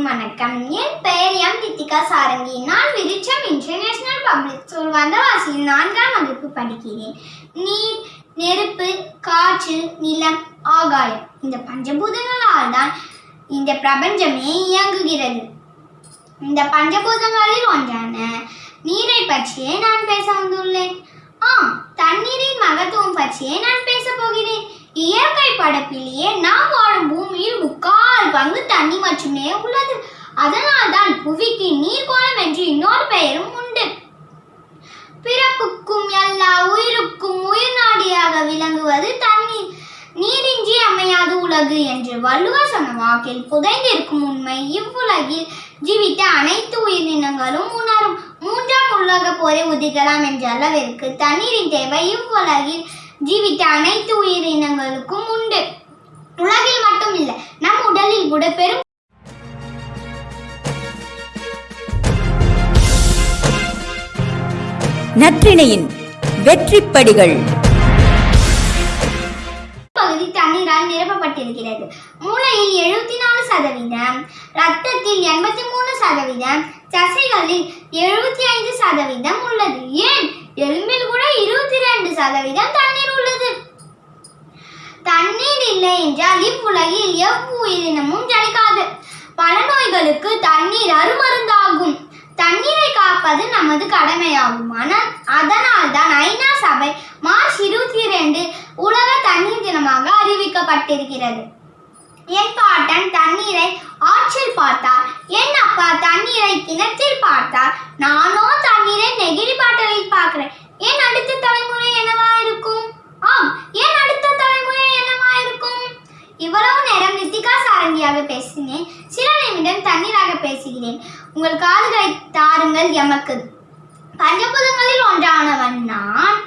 அனைவருக்கும் வணக்கம். என் பெயர் எம் ரித்திகா சாரங்கி. நான் விருட்சம் இன்டர்நேஷனல் பப்ளிக் ஸ்கூல் வந்தவாசியில் நான்காம் வகுப்பு படிக்கிறேன். நீர் நெருப்பு காற்று நிலம் ஆகாயம் இந்த பஞ்சபூதங்களால் தான் இந்த பிரபஞ்சமே இயங்குகிறது. இந்த பஞ்சபூதங்களில் ஒன்றான நீரை பற்றியே நான் பேச வந்துள்ளேன். ஆ தண்ணீரின் மகத்துவம் பற்றியே நான் பேச போகிறேன். இயற்கை படப்பிலேயே நாம் வாழும் பூமியில் முக்கால் பங்கு தண்ணி மட்டுமே உள்ளது. அதனால்தான் புவிக்கு நீர்கோளம் என்று இன்னொரு பெயரும் உண்டு. பிறப்புக்கும் எல்லா உயிருக்கும் உயிர் நாடியாக விளங்குவது தண்ணீர் நீரின்றி அமையாது உலகு என்று வள்ளுவர் சொன்ன வாக்கில் புதைந்திருக்கும் உண்மை இவ்வுலகில் ஜீவித்த அனைத்து உயிரினங்களும் உணரும். மூன்றாம் உலக போரை உதிக்கலாம் என்ற அளவிற்கு தண்ணீரின் தேவை இவ்வுலகில் ஜீவித்த அனைத்து உயிரினங்களுக்கும் உண்டு. உலகில் மட்டும் இல்லை நம் உடலில் கூட பெரும் நற்றிணையின் வெற்றிப்படிகள். பகுதி தண்ணீரால் நிரப்பப்பட்டிருக்கிறது. மூளையில் எழுபத்தி நாலு சதவீதம் ரத்தத்தில் எண்பத்தி மூணு சதவீதம் தசைகளில் எழுபத்தி ஐந்து சதவீதம் உள்ளது. ஏன்? எலும்பில் கூட இருபத்தி ரெண்டு சதவீதம் தண்ணீர் இல்லை என்றால் இவ்வுலகில் எவ்வுயிரினமும் ஜனிக்காது. பல நோய்களுக்கு தண்ணீர் அருமருந்தாகும். தண்ணீரை காப்பது நமது கடமையாகும். ஆனால் அதனால் தான் ஐநா சபை மார்ச் இருபத்தி ரெண்டு உலக தண்ணீர் தினமாக அறிவிக்கப்பட்டிருக்கிறது. என் பாட்டன் தண்ணீரை ஆற்றில் பார்த்தார். என் அப்பா தண்ணீரை கிணற்றில் பார்த்தார். நானோ தண்ணீரை நெகிழி பாட்டலில் பார்க்கிறேன் என் அடுத்த தலைமுறை என்னவா இருக்கும் ஆம் என் அடுத்த தலைமுறை என்னவா இருக்கும் இவ்வளவு நேரம் நித்திகா சாரங்கியாக பேசினேன். சில நிமிடம் தண்ணீராக பேசுகிறேன். உங்கள் காதுகளை தாருங்கள் எமக்கு. பஞ்சபூதங்களில் ஒன்றானவன் நான்.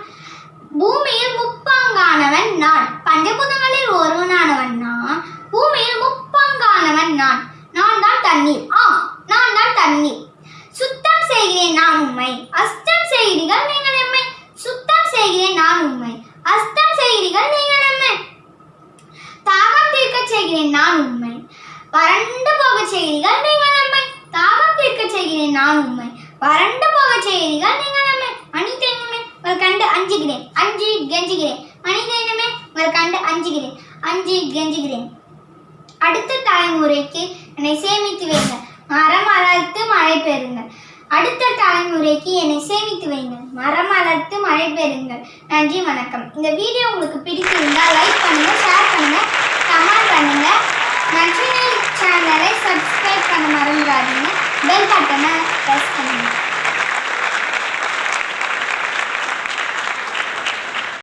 பூமியில் முப்பங்கானவன் நான். பஞ்சபூதங்களில் ஒருவனானவன் நான். பூமியில் முப்பங்கானவன் நான். நான் தான் தண்ணீர். ஆ நான் தான் தண்ணீர். சுத்தம் செய்கிறேன் நான் உண்மை அஸ்தம் செய்கிறீர்கள் நீங்கள் எம்மை. சுத்தம் செய்கிறேன் நான் உண்மை அஸ்தம் செய்கிறீர்கள் நீங்கள் எம்மை. தாக செய்கிறேன் நான் உண்மை. வறண்டு போக செய்கிறீர்கள் நீங்கள் நம்மை. தாகம் தீர்க்க செய்கிறேன் நான் உண்மை. வறண்டு போக செய்கிறீர்கள் நீங்கள் நம்மை. மனித இனமே உங்கள் கண்டு அஞ்சுகிறேன். அஞ்சு கெஞ்சுகிறேன். மனித இனமே உங்கள் கண்டு அஞ்சுகிறேன். அஞ்சு கெஞ்சுகிறேன். அடுத்த தலைமுறைக்கு என்னை சேமித்து வைங்க மரம் வளர்த்து மழை பெறுங்கள். அடுத்த தலைமுறைக்கு என்னை சேமித்து வைங்கள் மரம் வளர்த்து மழை பெறுங்கள். நன்றி வணக்கம். இந்த வீடியோ உங்களுக்கு பிடிச்சிருந்தால் லைக் பண்ணுங்கள். Sana Best Community.